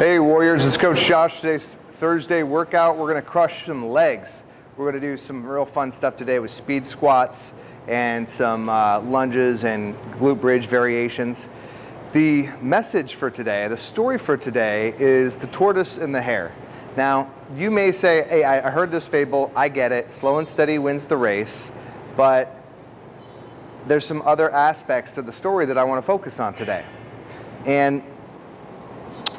Hey Warriors, it's Coach Josh. Today's Thursday workout. We're gonna crush some legs. We're gonna do some real fun stuff today with speed squats and some uh, lunges and glute bridge variations. The message for today, the story for today is the tortoise and the hare. Now, you may say, hey, I heard this fable, I get it, slow and steady wins the race, but there's some other aspects to the story that I wanna focus on today. And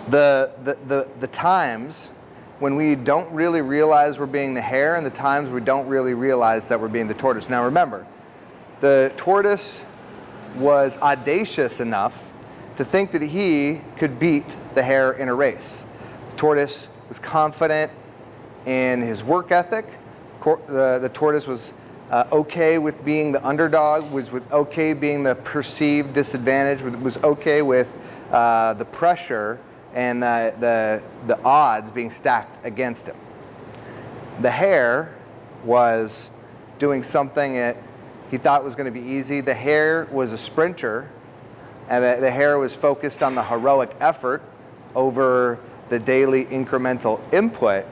the, the, the, the times when we don't really realize we're being the hare and the times we don't really realize that we're being the tortoise. Now remember, the tortoise was audacious enough to think that he could beat the hare in a race. The tortoise was confident in his work ethic. The, the tortoise was uh, okay with being the underdog, was with okay being the perceived disadvantage, was okay with uh, the pressure and the, the, the odds being stacked against him. The hare was doing something that he thought was going to be easy. The hare was a sprinter and the, the hare was focused on the heroic effort over the daily incremental input.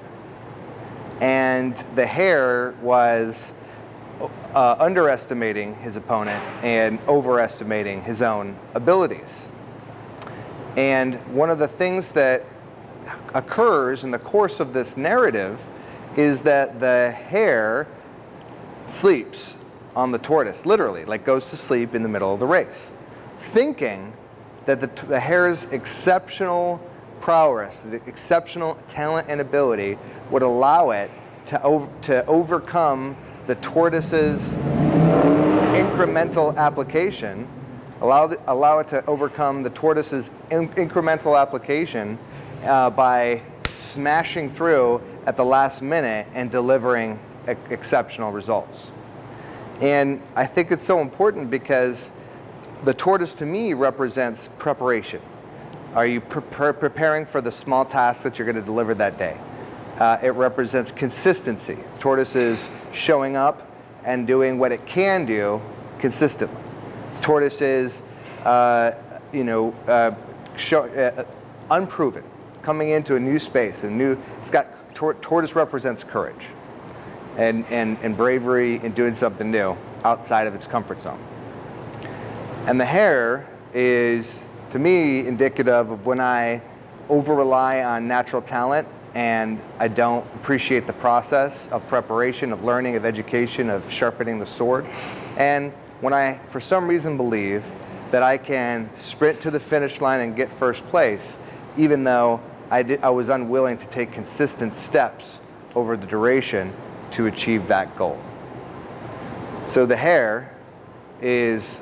And the hare was uh, underestimating his opponent and overestimating his own abilities. And one of the things that occurs in the course of this narrative is that the hare sleeps on the tortoise, literally, like goes to sleep in the middle of the race thinking that the, the hare's exceptional prowess, the exceptional talent and ability would allow it to, over, to overcome the tortoise's incremental application, allow, the, allow it to overcome the tortoise's in, incremental application uh, by smashing through at the last minute and delivering exceptional results. And I think it's so important because the tortoise to me represents preparation. Are you pre preparing for the small task that you're going to deliver that day? Uh, it represents consistency. The tortoise is showing up and doing what it can do consistently. The tortoise is, uh, you know, uh, show, uh, unproven, coming into a new space, a new. It's got tor tortoise represents courage, and and and bravery in doing something new outside of its comfort zone. And the hare is, to me, indicative of when I over rely on natural talent and I don't appreciate the process of preparation, of learning, of education, of sharpening the sword. And when I, for some reason, believe that I can sprint to the finish line and get first place, even though I, did, I was unwilling to take consistent steps over the duration to achieve that goal. So the hare is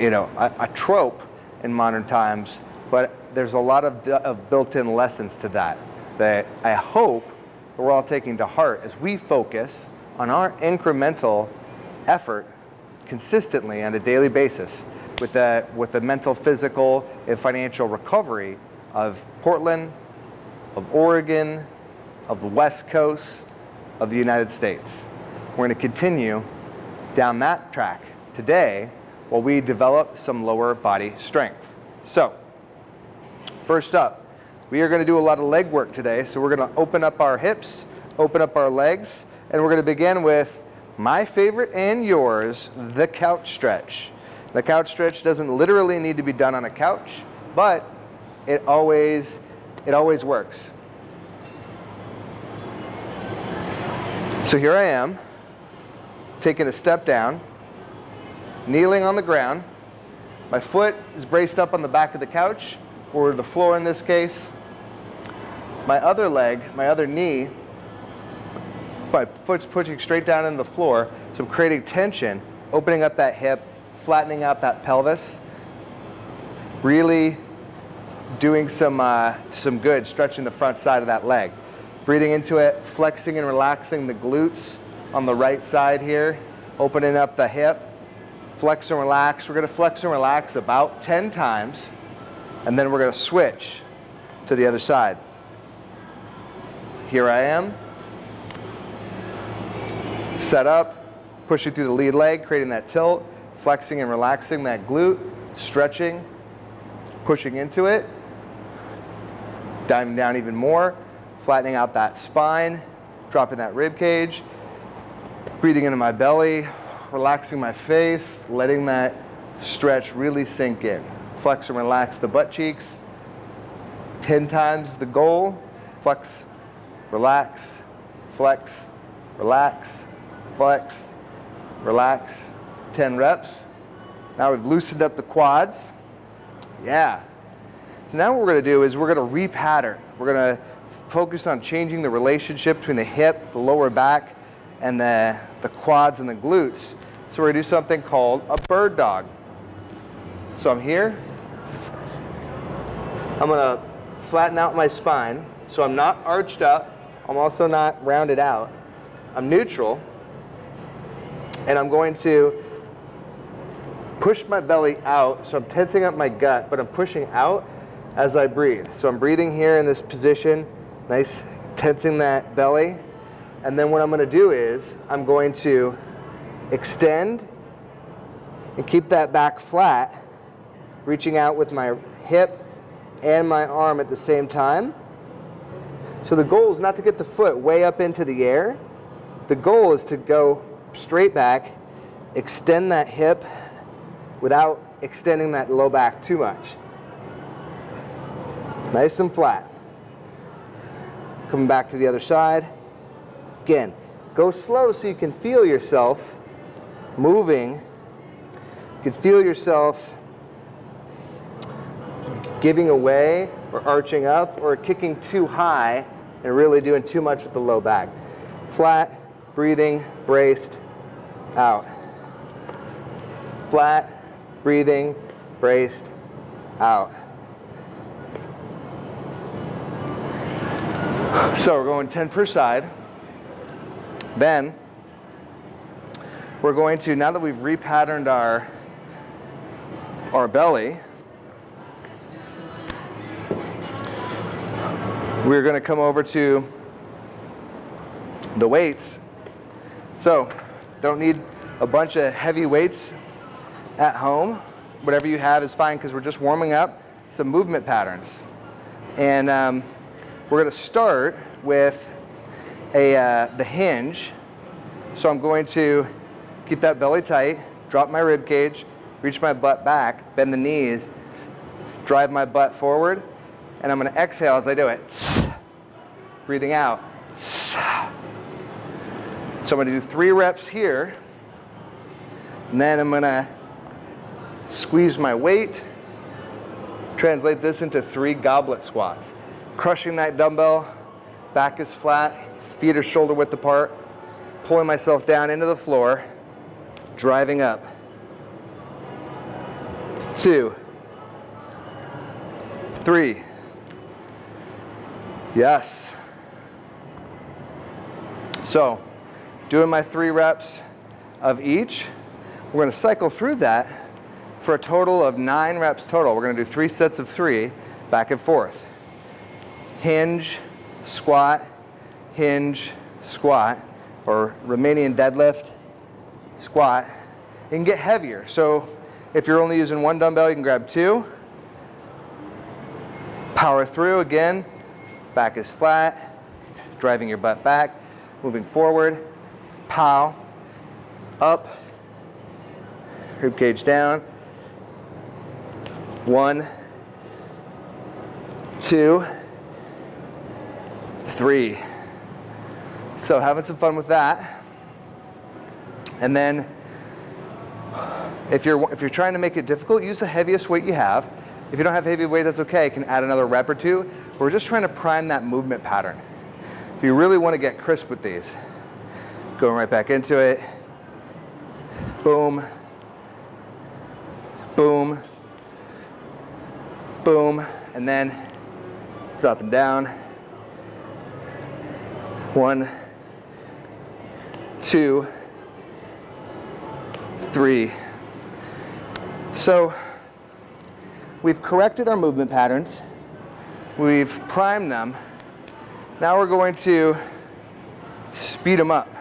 you know, a, a trope in modern times, but there's a lot of, of built-in lessons to that that I hope we're all taking to heart as we focus on our incremental effort consistently on a daily basis with the, with the mental, physical, and financial recovery of Portland, of Oregon, of the West Coast, of the United States. We're going to continue down that track today while we develop some lower body strength. So, first up, we are going to do a lot of leg work today. So we're going to open up our hips, open up our legs, and we're going to begin with my favorite and yours, the couch stretch. The couch stretch doesn't literally need to be done on a couch, but it always, it always works. So here I am, taking a step down, kneeling on the ground. My foot is braced up on the back of the couch, or the floor in this case. My other leg, my other knee, my foot's pushing straight down into the floor, so I'm creating tension, opening up that hip, flattening out that pelvis, really doing some, uh, some good, stretching the front side of that leg. Breathing into it, flexing and relaxing the glutes on the right side here, opening up the hip, flex and relax. We're going to flex and relax about 10 times, and then we're going to switch to the other side. Here I am. Set up, pushing through the lead leg, creating that tilt, flexing and relaxing that glute, stretching, pushing into it. Diving down even more, flattening out that spine, dropping that rib cage, breathing into my belly, relaxing my face, letting that stretch really sink in. Flex and relax the butt cheeks. 10 times the goal. Flex, relax, flex, relax, flex, relax. 10 reps. Now we've loosened up the quads. Yeah. So now what we're going to do is we're going to repattern. We're going to focus on changing the relationship between the hip, the lower back, and the, the quads and the glutes. So we're to do something called a bird dog. So I'm here. I'm to flatten out my spine. So I'm not arched up. I'm also not rounded out. I'm neutral. And I'm going to push my belly out. So I'm tensing up my gut, but I'm pushing out as I breathe. So I'm breathing here in this position, nice tensing that belly. And then what I'm going to do is I'm going to extend and keep that back flat, reaching out with my hip and my arm at the same time. So the goal is not to get the foot way up into the air. The goal is to go straight back, extend that hip without extending that low back too much. Nice and flat. Coming back to the other side. Again, go slow so you can feel yourself moving. You can feel yourself giving away or arching up or kicking too high and really doing too much with the low back. Flat, breathing, braced, out. Flat, breathing, braced, out. So we're going 10 per side. Then we're going to, now that we've repatterned our, our belly, we're going to come over to the weights. So don't need a bunch of heavy weights at home. Whatever you have is fine because we're just warming up some movement patterns. And um, we're going to start with a, uh, the hinge. So I'm going to keep that belly tight, drop my rib cage, reach my butt back, bend the knees, drive my butt forward, and I'm going to exhale as I do it. Breathing out. So I'm to do three reps here, and then I'm going to squeeze my weight, translate this into three goblet squats. Crushing that dumbbell, back is flat, feet are shoulder width apart, pulling myself down into the floor, driving up. Two, three, yes. So, doing my three reps of each, we're gonna cycle through that for a total of nine reps total. We're gonna do three sets of three, back and forth. Hinge, squat, hinge, squat, or Romanian deadlift, squat, it can get heavier. So if you're only using one dumbbell, you can grab two. Power through again, back is flat, driving your butt back, moving forward, pow, up, rib cage down, one, two, three. So having some fun with that. And then if you're, if you're trying to make it difficult, use the heaviest weight you have. If you don't have heavy weight, that's okay. You can add another rep or two. We're just trying to prime that movement pattern. You really want to get crisp with these, going right back into it. Boom. Boom. Boom. And then dropping down. One, two, three. So we've corrected our movement patterns. We've primed them. Now we're going to speed them up.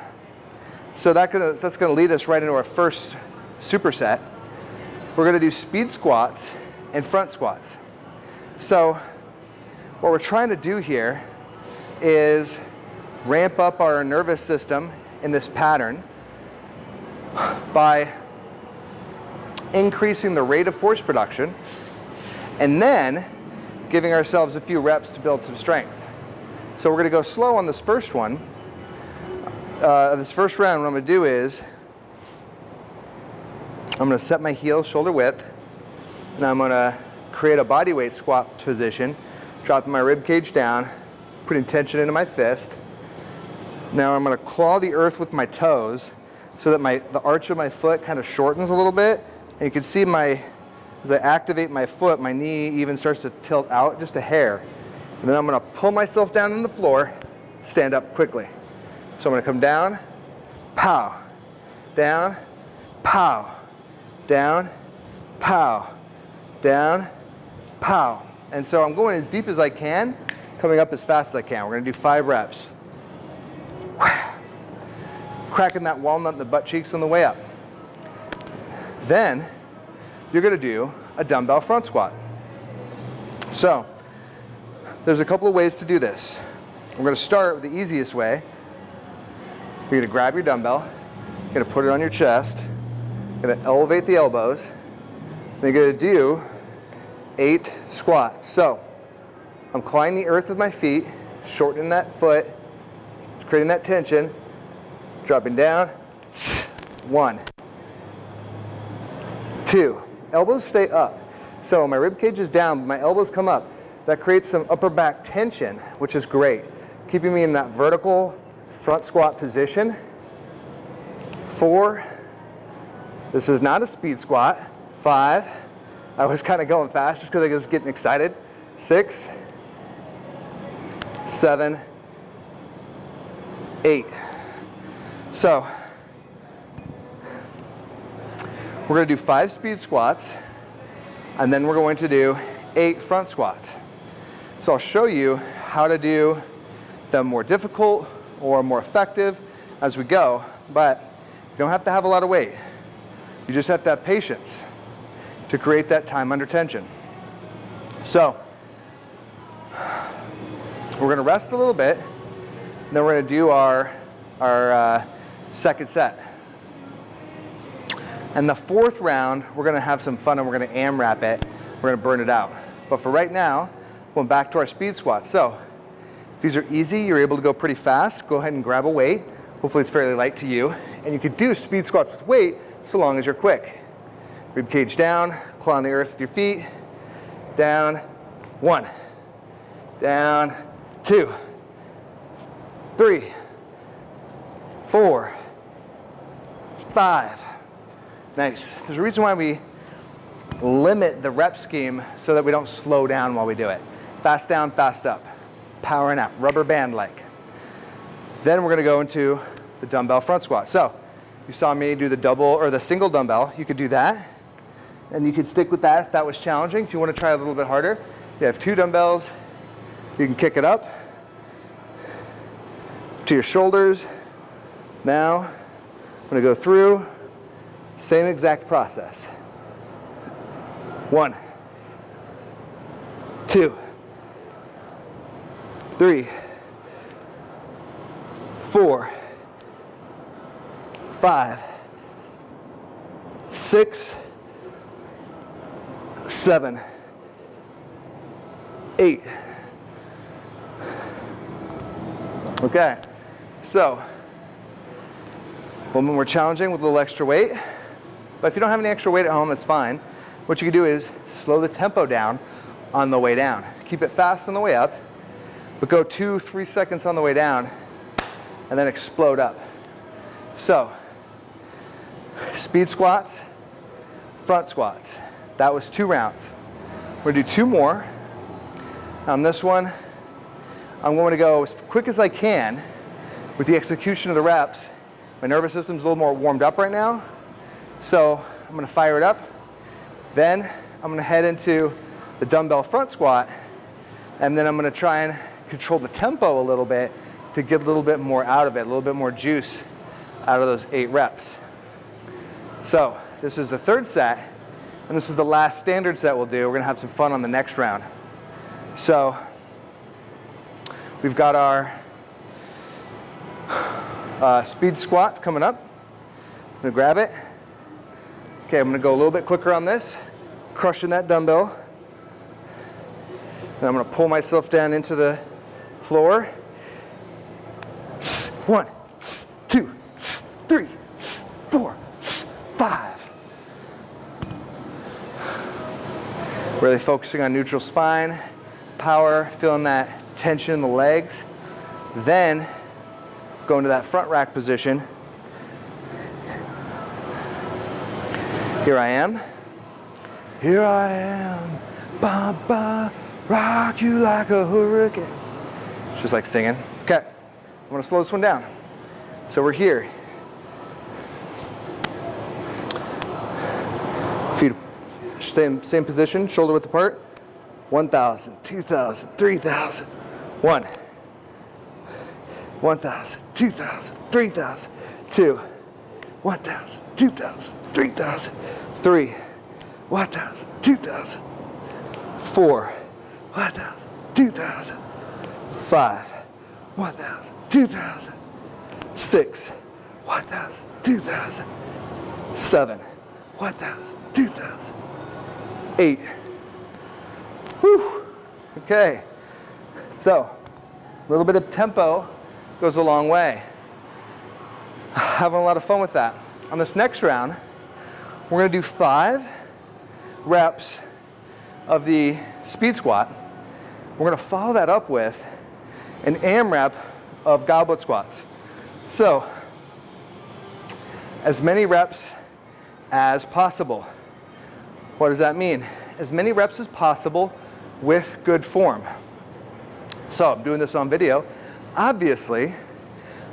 So that gonna, that's going to lead us right into our first superset. We're going to do speed squats and front squats. So what we're trying to do here is ramp up our nervous system in this pattern by increasing the rate of force production and then giving ourselves a few reps to build some strength. So we're gonna go slow on this first one. Uh, this first round, what I'm gonna do is, I'm gonna set my heel shoulder width, and I'm gonna create a body weight squat position, dropping my rib cage down, putting tension into my fist. Now I'm gonna claw the earth with my toes so that my the arch of my foot kind of shortens a little bit. And you can see my, as I activate my foot, my knee even starts to tilt out just a hair. And then I'm gonna pull myself down on the floor, stand up quickly. So I'm gonna come down, pow, down, pow, down, pow, down, pow. And so I'm going as deep as I can, coming up as fast as I can. We're gonna do five reps. Cracking that walnut in the butt cheeks on the way up. Then you're gonna do a dumbbell front squat. So there's a couple of ways to do this. We're gonna start with the easiest way. You're gonna grab your dumbbell, you're gonna put it on your chest, you're gonna elevate the elbows, then you're gonna do eight squats. So I'm clawing the earth with my feet, shortening that foot, creating that tension, dropping down, one, two, elbows stay up. So my rib cage is down, but my elbows come up. That creates some upper back tension, which is great. Keeping me in that vertical front squat position. Four, this is not a speed squat. Five, I was kind of going fast just because I was getting excited. Six, seven, eight. So we're going to do five speed squats and then we're going to do eight front squats. So I'll show you how to do the more difficult or more effective as we go, but you don't have to have a lot of weight. You just have to have patience to create that time under tension. So we're gonna rest a little bit, and then we're gonna do our, our uh, second set. And the fourth round, we're gonna have some fun and we're gonna AMRAP it. We're gonna burn it out. But for right now, going back to our speed squats. So these are easy, you're able to go pretty fast, go ahead and grab a weight. Hopefully it's fairly light to you. And you could do speed squats with weight so long as you're quick. Rib cage down, claw on the earth with your feet. Down, one. Down, two, three, four, five. Nice. There's a reason why we limit the rep scheme so that we don't slow down while we do it. Fast down, fast up. Powering out, rubber band like. Then we're gonna go into the dumbbell front squat. So you saw me do the double or the single dumbbell. You could do that. And you could stick with that if that was challenging. If you wanna try a little bit harder, you have two dumbbells. You can kick it up to your shoulders. Now, I'm gonna go through, same exact process. One, two, three, four, five, six, seven, eight. Okay. So, when we're challenging with a little extra weight, but if you don't have any extra weight at home, that's fine. What you can do is slow the tempo down on the way down. Keep it fast on the way up, but go two, three seconds on the way down, and then explode up. So, speed squats, front squats. That was two rounds. We're gonna do two more. On this one, I'm going to go as quick as I can with the execution of the reps, my nervous system's a little more warmed up right now. So I'm gonna fire it up. Then I'm gonna head into the dumbbell front squat. And then I'm gonna try and control the tempo a little bit to get a little bit more out of it, a little bit more juice out of those eight reps. So this is the third set. And this is the last standard set we'll do. We're gonna have some fun on the next round. So We've got our uh, speed squats coming up. I'm gonna grab it. Okay, I'm gonna go a little bit quicker on this, crushing that dumbbell. And I'm gonna pull myself down into the floor. One, two, three, four, five. Really focusing on neutral spine, power, feeling that tension in the legs. Then go into that front rack position. Here I am. Here I am. Ba ba, rock you like a hurricane. Just like singing. Okay, I'm gonna slow this one down. So we're here. Feet same, same position, shoulder width apart. 1,000, 2,000, 3,000. One. 1,000, 2,000, 3,000. Two. 1,000, 2,000, 3,000. Three. 1,000, 2,000. Four. 1,000, 2,000. Five. 1,000, 2,000. Six. 1,000, 2,000. Seven. 1,000, 2,000. Eight. Whew. Okay. So, a little bit of tempo goes a long way. Having a lot of fun with that. On this next round, we're gonna do five reps of the speed squat. We're gonna follow that up with an AMRAP of goblet squats. So, as many reps as possible. What does that mean? As many reps as possible with good form. So I'm doing this on video. Obviously,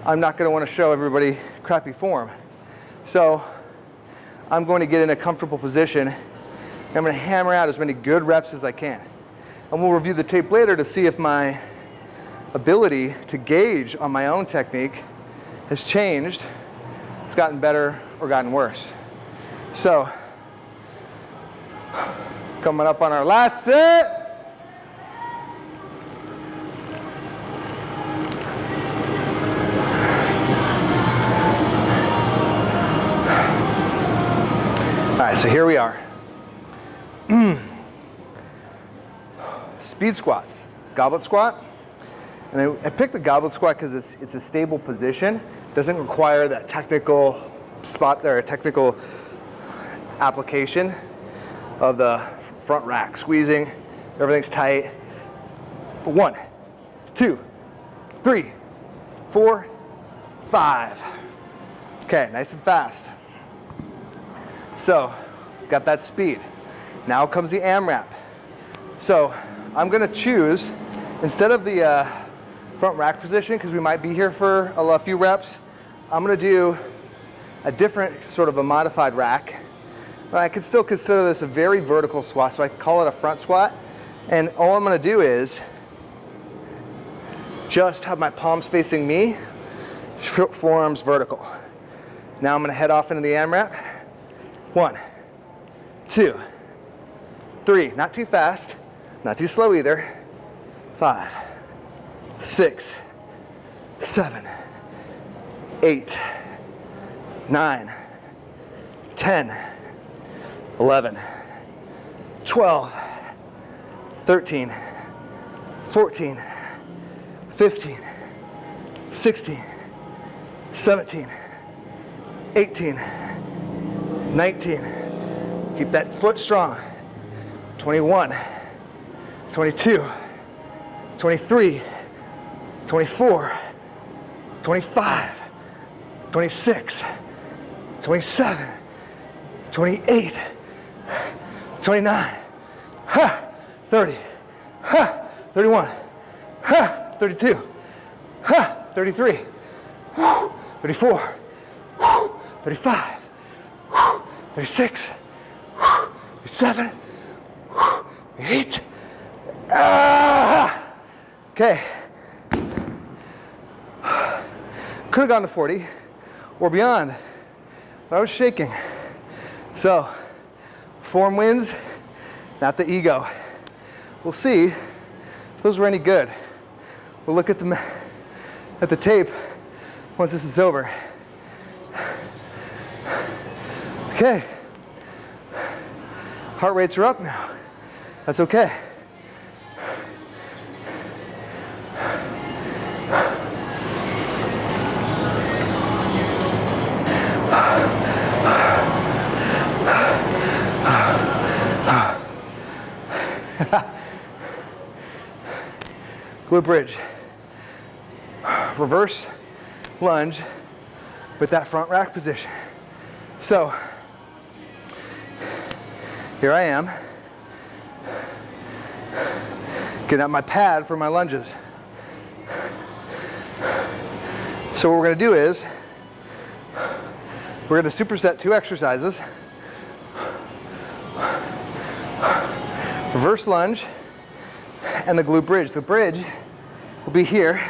I'm not going to want to show everybody crappy form. So I'm going to get in a comfortable position. I'm going to hammer out as many good reps as I can. And we'll review the tape later to see if my ability to gauge on my own technique has changed, it's gotten better or gotten worse. So, coming up on our last set. All right, so here we are. Speed squats, goblet squat. And I, I picked the goblet squat because it's, it's a stable position. Doesn't require that technical spot there, a technical application of the front rack. Squeezing, everything's tight. One, two, three, four, five. Okay, nice and fast. So, got that speed. Now comes the AMRAP. So, I'm gonna choose, instead of the uh, front rack position, because we might be here for a, few reps, I'm gonna do a different sort of a modified rack. But I could still consider this a very vertical squat, so I call it a front squat. And all I'm gonna do is just have my palms facing me, forearms vertical. Now I'm gonna head off into the AMRAP. One, two, three, not too fast, not too slow either. Five, six, seven, eight, nine, 10, 11, 12, 13, 14, 15, 16, 17, 18, 19. Keep that foot strong. 21, 22, 23, 24, 25, 26, 27, 28, 29, 30, 31, 32, 33, 34, 35, 36, 37, 8. Ah! Okay. Could have gone to 40 or beyond, but I was shaking. So, form wins, not the ego. We'll see if those were any good. We'll look at the, at the tape once this is over. Okay. Heart rates are up now. That's okay. Glute bridge. Reverse lunge with that front rack position. So, here I am. Getting out my pad for my lunges. So what we're gonna do is, we're gonna superset two exercises. Reverse lunge and the glute bridge. The bridge will be here.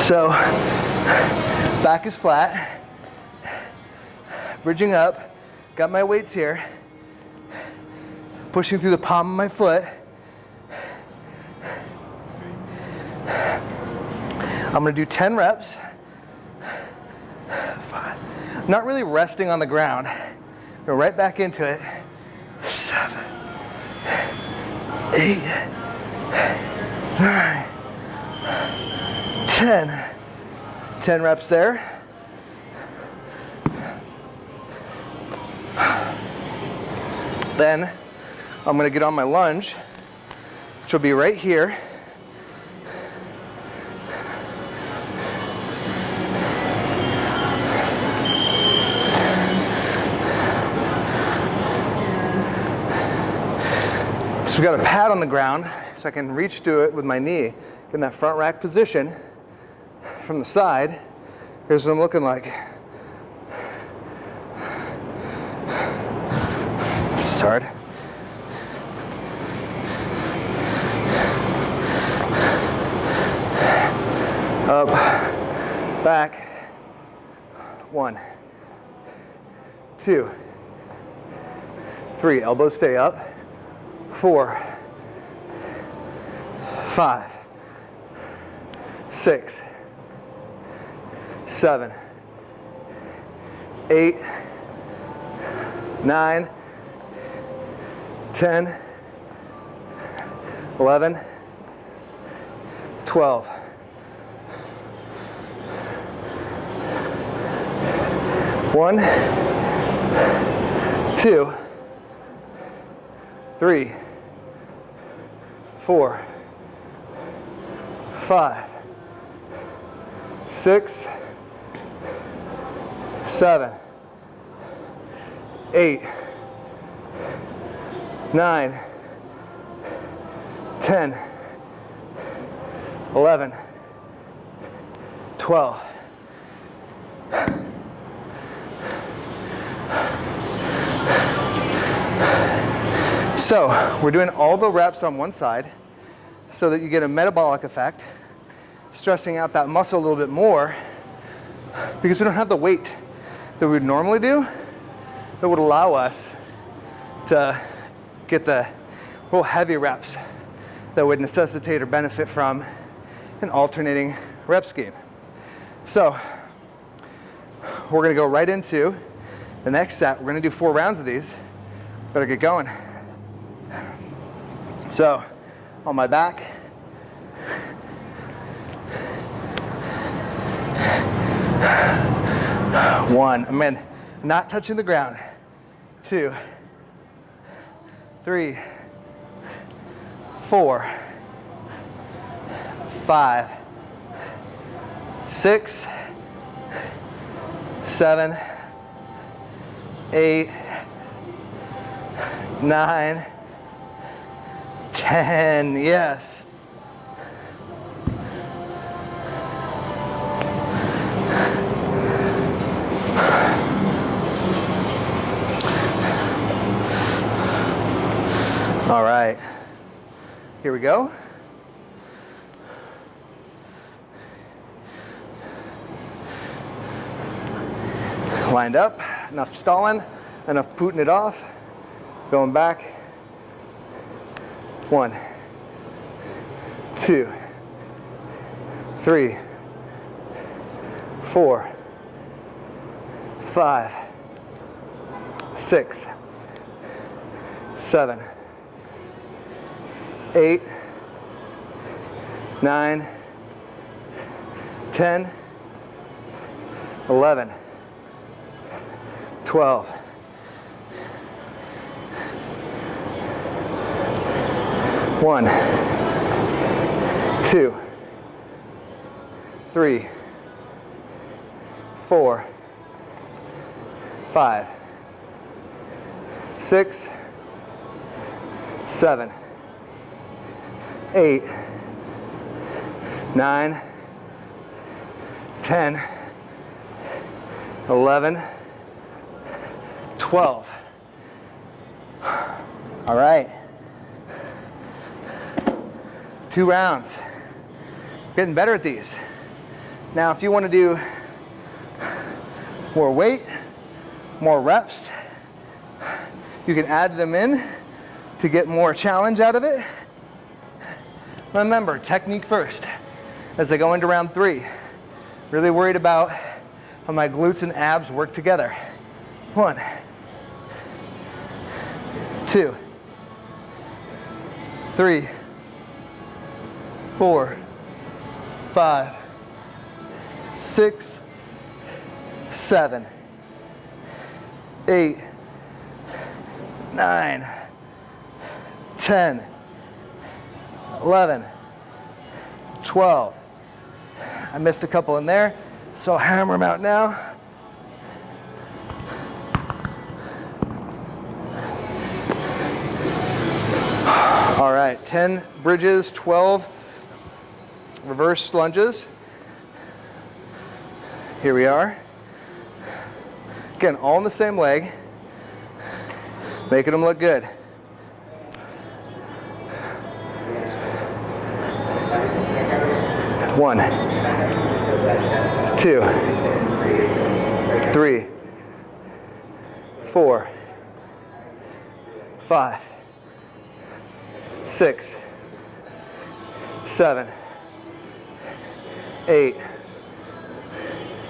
So back is flat, bridging up, got my weights here, pushing through the palm of my foot. I'm gonna do 10 reps. Five. Not really resting on the ground. Go right back into it. Seven. Eight. Nine. 10. Ten reps there. Then I'm gonna get on my lunge, which will be right here. We've got a pad on the ground so I can reach to it with my knee in that front rack position from the side. Here's what I'm looking like. This is hard. Up, back, one, two, three, elbows stay up four, five, six, seven, eight, nine, ten, eleven, twelve. One, two, three, four, five, six, seven, eight, nine, ten, eleven, twelve. So we're doing all the reps on one side so that you get a metabolic effect, stressing out that muscle a little bit more because we don't have the weight that we would normally do that would allow us to get the real heavy reps that would necessitate or benefit from an alternating rep scheme. So we're gonna go right into the next set. We're gonna do four rounds of these. Better get going. So on my back, one, I'm in, not touching the ground, two, three, four, five, six, seven, eight, nine, 10, yes. All right, here we go. Lined up, enough stalling, enough putting it off, going back, One, two, three, four, five, six, seven, eight, nine, ten, eleven, twelve. One, two, three, four, five, six, seven, eight, nine, ten, eleven, twelve. All right. Two rounds. Getting better at these. Now, if you want to do more weight, more reps, you can add them in to get more challenge out of it. Remember, technique first as I go into round three. Really worried about how my glutes and abs work together. One, two, three, four, five, six, seven, eight, nine, ten, eleven, twelve. I missed a couple in there, so I'll hammer them out now. All right, 10 bridges, 12 reverse lunges. Here we are. Again, all in the same leg, making them look good. One, two, three, four, five, six, seven, eight,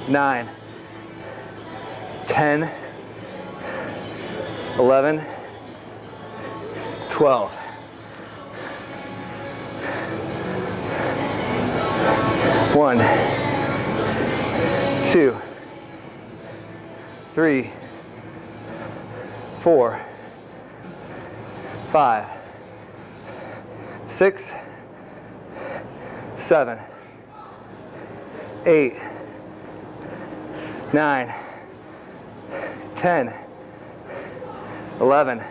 nine, 10, 11, 12. One, two, three, four, five, six, seven, eight, nine, 10, 11,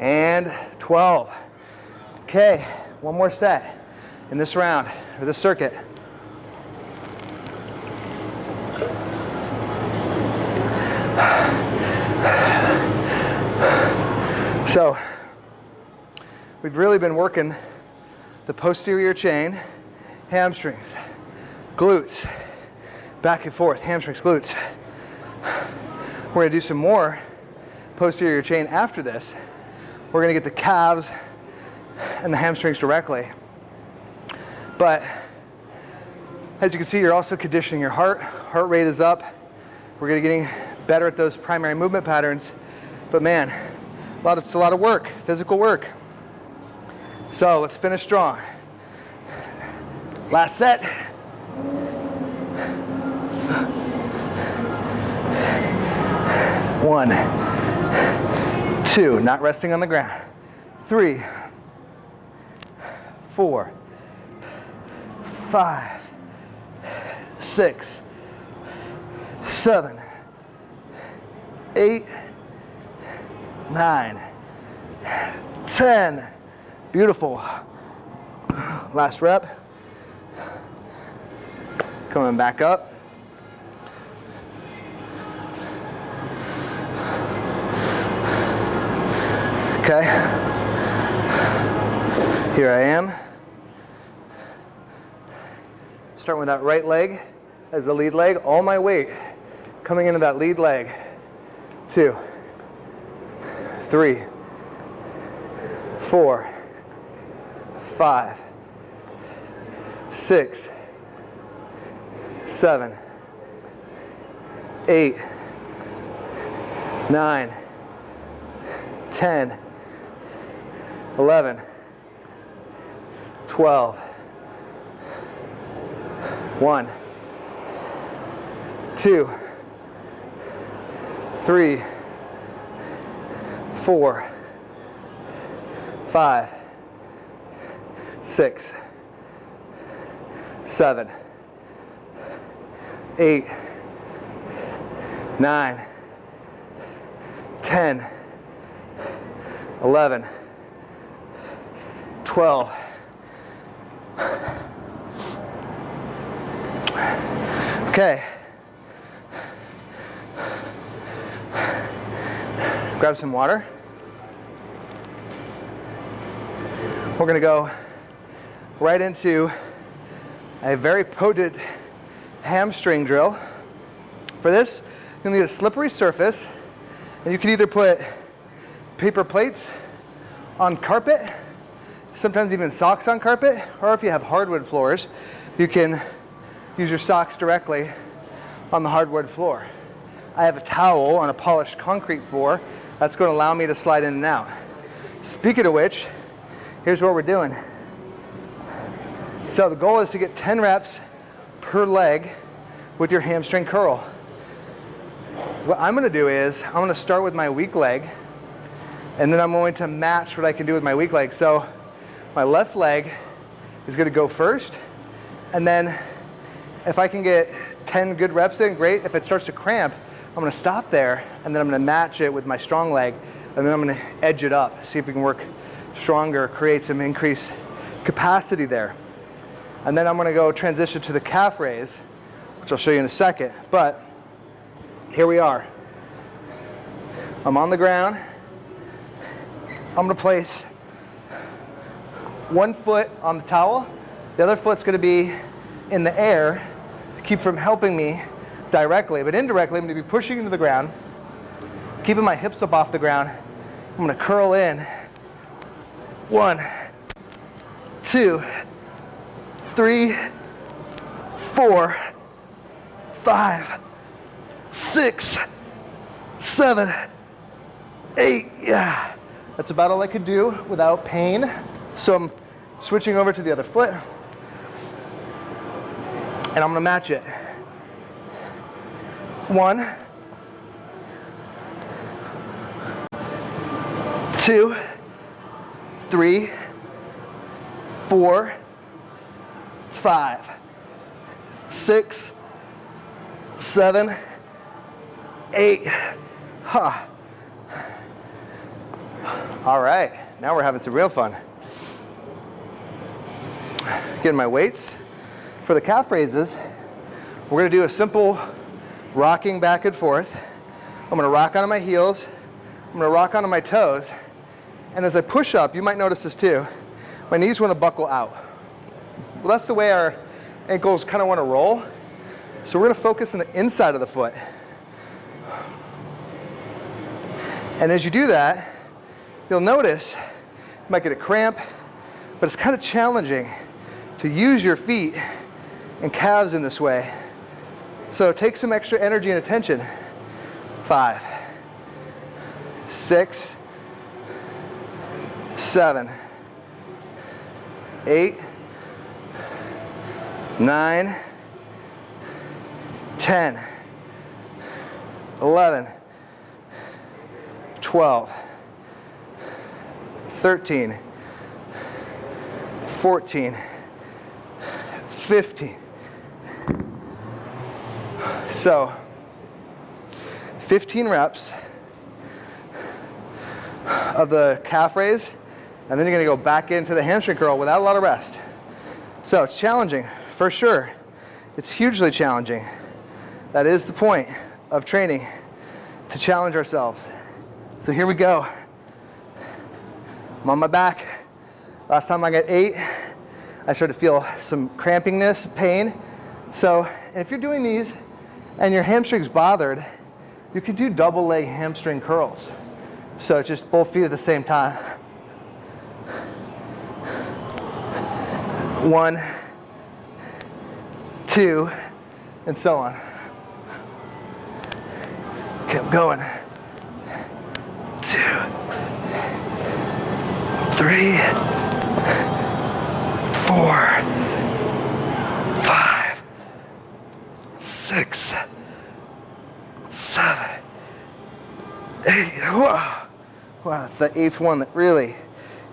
and 12. Okay, one more set in this round, or this circuit. So, we've really been working the posterior chain, hamstrings, glutes, back and forth, hamstrings, glutes. We're gonna do some more posterior chain after this. We're gonna get the calves and the hamstrings directly. But as you can see, you're also conditioning your heart. Heart rate is up. We're gonna getting better at those primary movement patterns. But man, a lot of, it's a lot of work, physical work. So let's finish strong. Last set. One, two, not resting on the ground. Three, four, five, six, seven, eight, nine, ten. Beautiful. Last rep. Coming back up. Okay. Here I am. Starting with that right leg as the lead leg. All my weight coming into that lead leg. Two, three, four, five, six, seven, eight, nine, ten. 10, 11, 12, 1, 2, 3, 4, 5, 6, 7, 8, 9, 10, 11, 12. Okay. Grab some water. We're gonna go right into a very potent hamstring drill. For this, you'll need a slippery surface, and you can either put paper plates on carpet, sometimes even socks on carpet, or if you have hardwood floors, you can use your socks directly on the hardwood floor. I have a towel on a polished concrete floor that's going to allow me to slide in and out. Speaking of which, here's what we're doing. So the goal is to get 10 reps per leg with your hamstring curl. What I'm going to do is I'm going to start with my weak leg and then I'm going to match what I can do with my weak leg. So my left leg is gonna go first, and then if I can get 10 good reps in, great. If it starts to cramp, I'm gonna stop there, and then I'm gonna match it with my strong leg, and then I'm gonna edge it up, see if we can work stronger, create some increased capacity there. And then I'm gonna go transition to the calf raise, which I'll show you in a second. But here we are. I'm on the ground, I'm gonna place one foot on the towel, the other foot's gonna be in the air to keep from helping me directly, but indirectly I'm gonna be pushing into the ground, keeping my hips up off the ground. I'm gonna curl in. One, two, three, four, five, six, seven, eight, yeah. That's about all I could do without pain. So I'm switching over to the other foot and I'm gonna match it. One, two, three, four, five, six, seven, eight. Huh. All right, now we're having some real fun. Getting my weights. For the calf raises, we're gonna do a simple rocking back and forth. I'm gonna rock onto my heels, I'm gonna rock onto my toes, and as I push up, you might notice this too, my knees wanna buckle out. Well, that's the way our ankles kinda wanna roll. So we're gonna focus on the inside of the foot. And as you do that, you'll notice you might get a cramp, but it's kind of challenging to use your feet and calves in this way. So take some extra energy and attention. Five, six, seven, eight, nine, ten, eleven, twelve. 13, 14, 15. So, 15 reps of the calf raise, and then you're gonna go back into the hamstring curl without a lot of rest. So it's challenging, for sure. It's hugely challenging. That is the point of training, to challenge ourselves. So here we go. I'm on my back. Last time I got eight, I started to feel some crampingness, pain. So if you're doing these and your hamstring's bothered, you can do double leg hamstring curls. So just both feet at the same time. One, two, and so on. Keep going. Two, three, four, five, six, seven, eight. Wow, wow it's the eighth one that really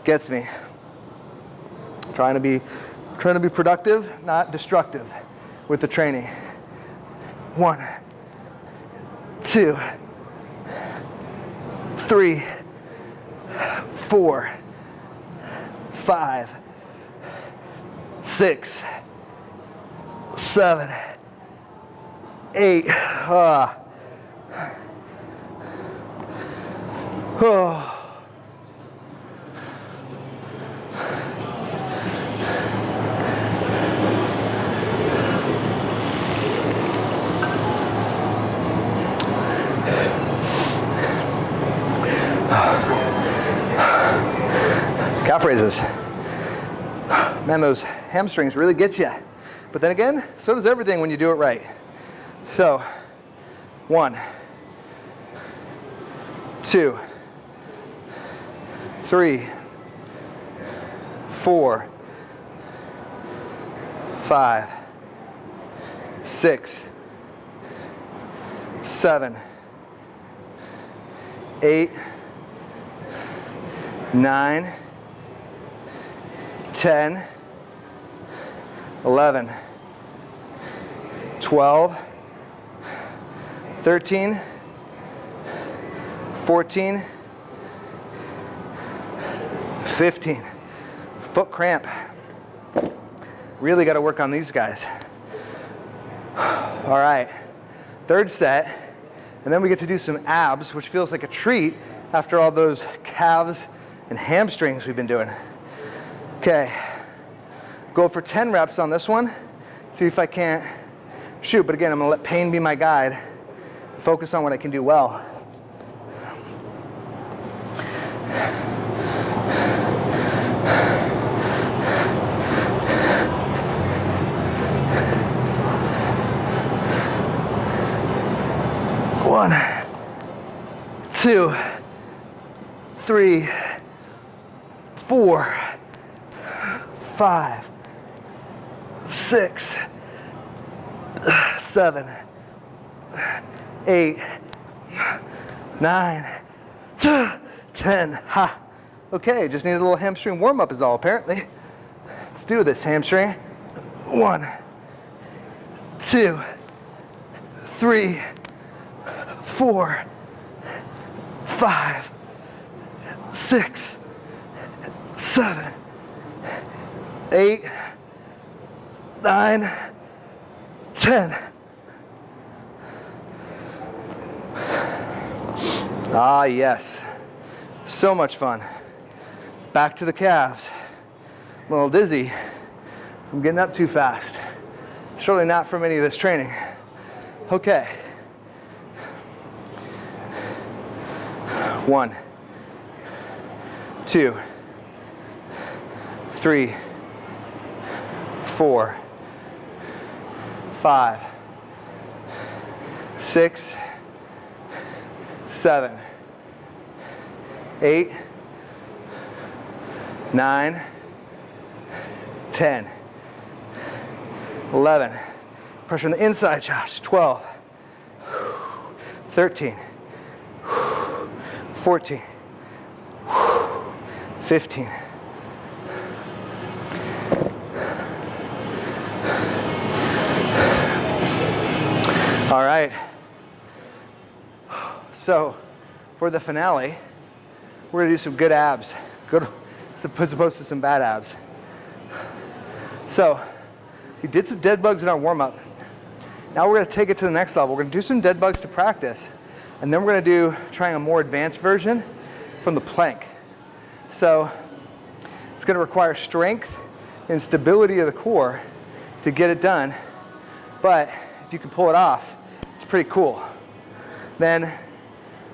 gets me. Trying to be, trying to be productive, not destructive with the training. One, two, three, four, five, six, seven, eight. Ah. Oh. Calf raises. Man, those hamstrings really get you. But then again, so does everything when you do it right. So, one, two, three, four, five, six, seven, eight, nine, ten. 10, 11, 12, 13, 14, 15. Foot cramp. Really got to work on these guys. All right, third set. And then we get to do some abs, which feels like a treat after all those calves and hamstrings we've been doing. Okay, go for 10 reps on this one. See if I can't shoot, but again, I'm gonna let pain be my guide. Focus on what I can do well. One, two, three, four, five, six, seven, eight, nine, ten. Ha. Okay, just need a little hamstring warm up is all apparently. Let's do this hamstring. One, two, three, four, five, six, seven, eight, nine, ten. Ah, yes. So much fun. Back to the calves. A little dizzy from getting up too fast. Surely not from any of this training. Okay. One, two, three, four, five, six, seven, eight, nine, ten, eleven. Pressure on the inside, Josh. 12, 13, 14, 15. So for the finale, we're gonna do some good abs. Good, as opposed to some bad abs. So we did some dead bugs in our warm up. Now we're gonna take it to the next level. We're gonna do some dead bugs to practice. And then we're gonna do, trying a more advanced version from the plank. So it's gonna require strength and stability of the core to get it done. But if you can pull it off, it's pretty cool. Then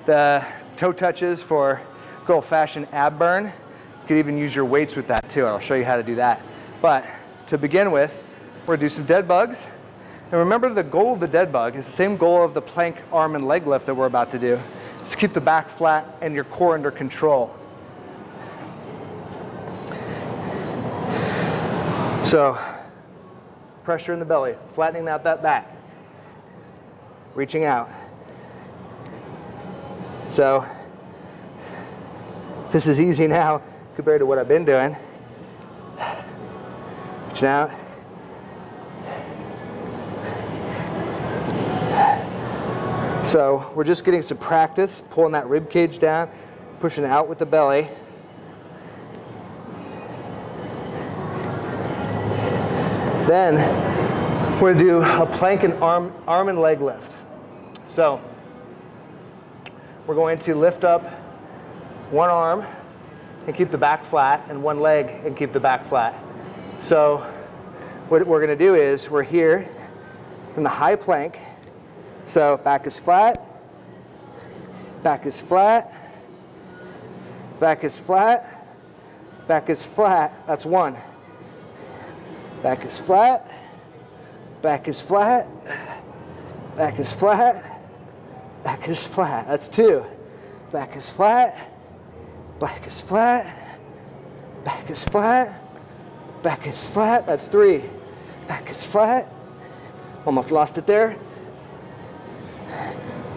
the uh, toe touches for good old fashioned ab burn. You could even use your weights with that too. I'll show you how to do that. But to begin with, we're gonna do some dead bugs. And remember the goal of the dead bug is the same goal of the plank arm and leg lift that we're about to do. Is keep the back flat and your core under control. So, pressure in the belly, flattening out that back, reaching out. So, this is easy now compared to what I've been doing. Reaching out. So we're just getting some practice, pulling that rib cage down, pushing out with the belly. Then we're gonna do a plank and arm, arm and leg lift. So we're going to lift up one arm and keep the back flat and one leg and keep the back flat. So what we're gonna do is we're here in the high plank. So back is flat, back is flat, back is flat, back is flat. That's one. Back is flat, back is flat, back is flat, back is flat. That's two. Back is flat, back is flat, back is flat, back is flat. That's three. Back is flat. Almost lost it there.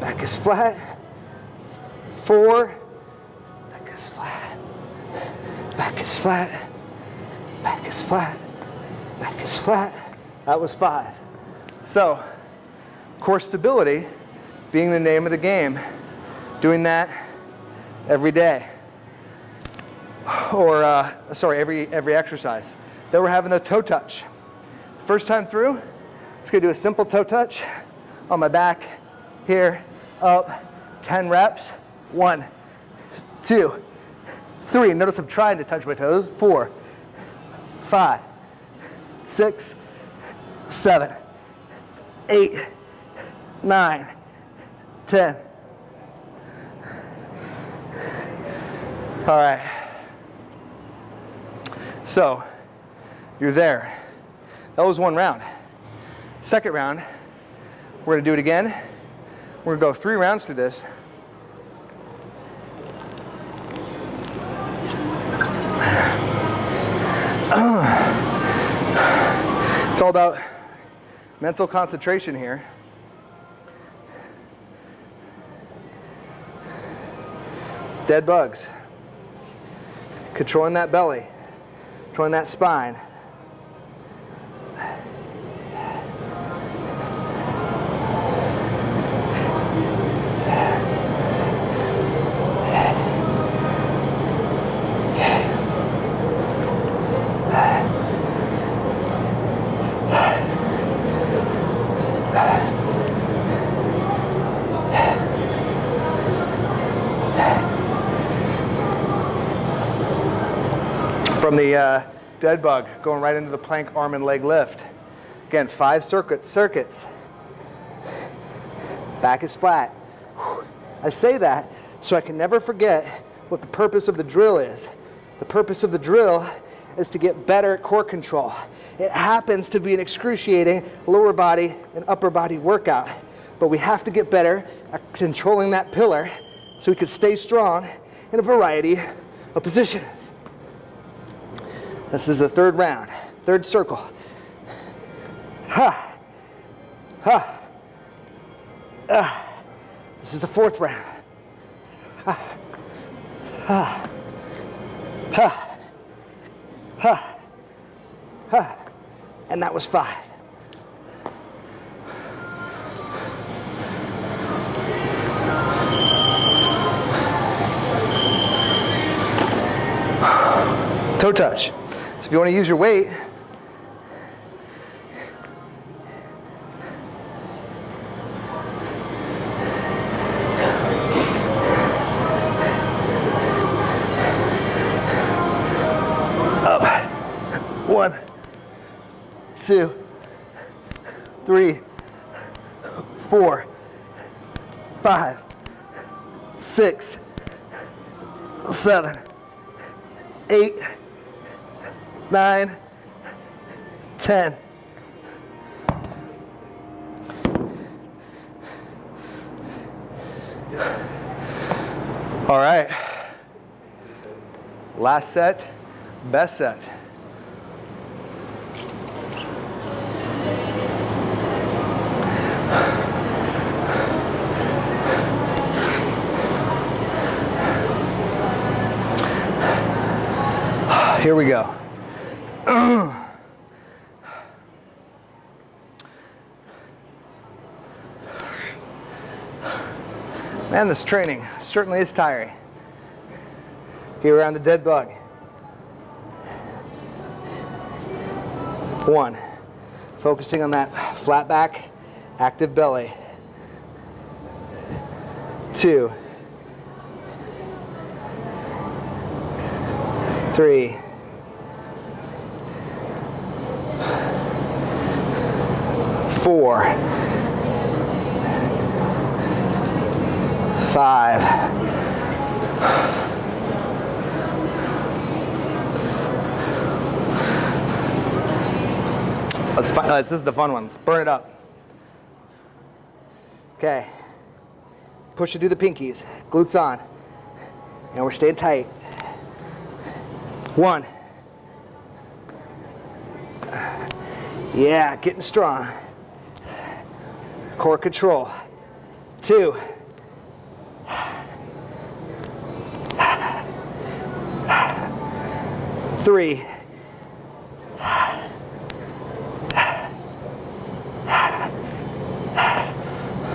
Back is flat. Four. Back is flat. Back is flat. Back is flat. Back is flat. That was five. So, core stability being the name of the game. Doing that every day. Or, uh, sorry, every, every exercise. Then we're having a toe touch. First time through, just gonna do a simple toe touch on my back, here, up, 10 reps. One, two, three. Notice I'm trying to touch my toes. Four, five, six, seven, eight, nine, ten. All right. So, you're there. That was one round. Second round, we're gonna do it again. We're gonna go three rounds through this. It's all about mental concentration here. Dead bugs. Controlling that belly, controlling that spine. from the uh, dead bug, going right into the plank arm and leg lift. Again, five circuits, circuits. Back is flat. I say that so I can never forget what the purpose of the drill is. The purpose of the drill is to get better at core control. It happens to be an excruciating lower body and upper body workout, but we have to get better at controlling that pillar so we can stay strong in a variety of positions. This is the third round, third circle. Ha, ha, ah. This is the fourth round. Ha, ha, ha, ha, ha. And that was five. Toe touch. If you want to use your weight, up, one, two, three, four, five, six, seven, eight, nine, 10. All right. Last set, best set. Here we go. Man, this training certainly is tiring. Here around the dead bug. One, focusing on that flat back, active belly. Two, three, four, five, Let's find, this is the fun one. Let's burn it up. Okay. Push it through the pinkies. Glutes on. And we're staying tight. One. Yeah, getting strong. Core control. Two. Three.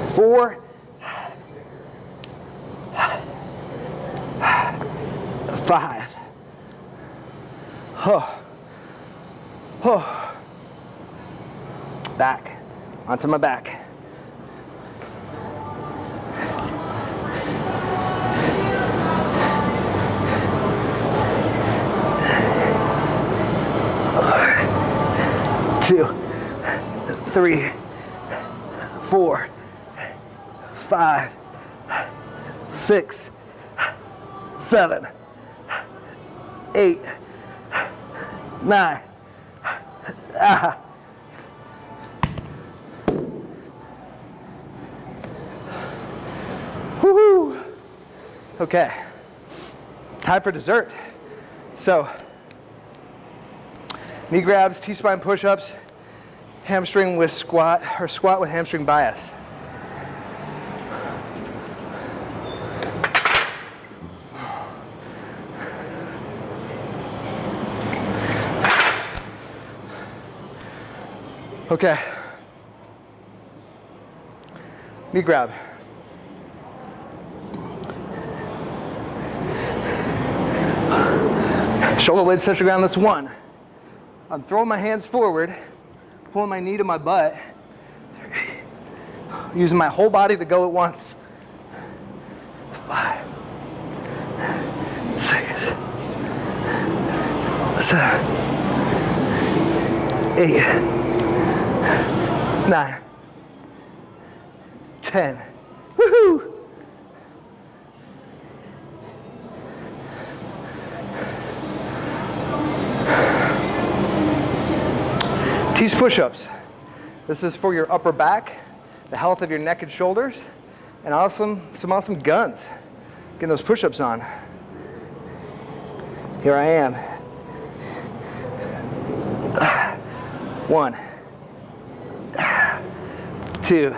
Four. Five. Oh. Oh. Back. Onto my back. Two, three, four, five, six, seven, eight, nine. Ah. Woohoo! Okay, time for dessert. So, knee grabs, T-spine push-ups, hamstring with squat, or squat with hamstring bias. Okay. Knee grab. Shoulder blades touch the ground, that's one. I'm throwing my hands forward, pulling my knee to my butt, using my whole body to go at once. Five, six, seven, eight, nine, ten. Woohoo! These push-ups. This is for your upper back, the health of your neck and shoulders, and awesome, some awesome guns. Getting those push-ups on. Here I am. One, two,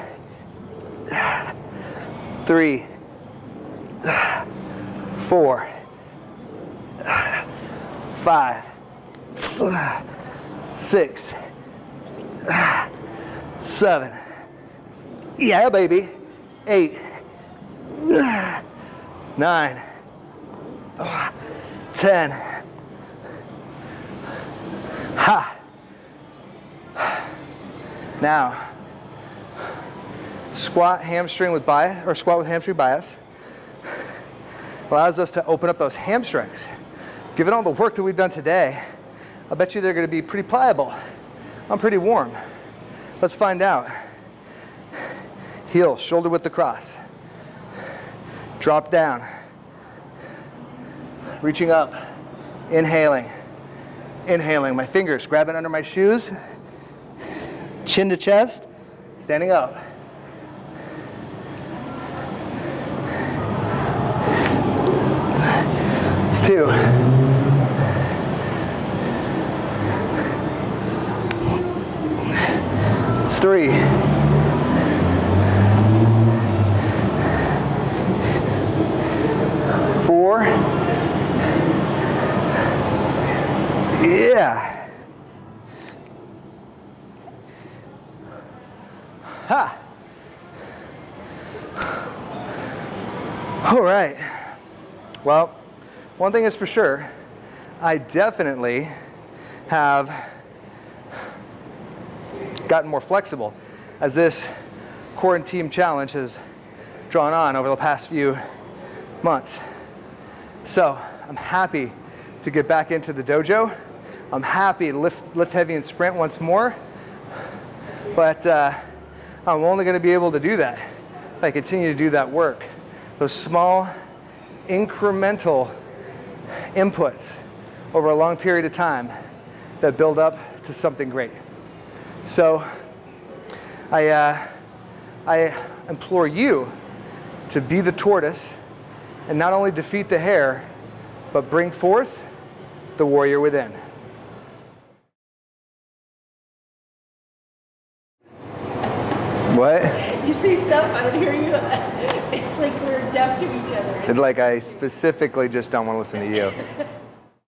three, four, five, six, seven, yeah, baby, eight, nine, ten. Ha. Now, squat hamstring with bias, or squat with hamstring bias. Allows us to open up those hamstrings. Given all the work that we've done today, I bet you they're gonna be pretty pliable. I'm pretty warm. Let's find out. Heel, shoulder width across. Drop down. Reaching up, inhaling, inhaling. My fingers grabbing under my shoes, chin to chest, standing up. It's two. Three. Four. Yeah. Ha. All right. Well, one thing is for sure, I definitely have gotten more flexible as this quarantine challenge has drawn on over the past few months. So I'm happy to get back into the dojo. I'm happy to lift, lift heavy and sprint once more. But uh, I'm only going to be able to do that if I continue to do that work. Those small, incremental inputs over a long period of time that build up to something great. So I, uh, I implore you to be the tortoise and not only defeat the hare, but bring forth the warrior within. What? You say stuff, I don't hear you. It's like we're deaf to each other. It's like I specifically just don't want to listen to you.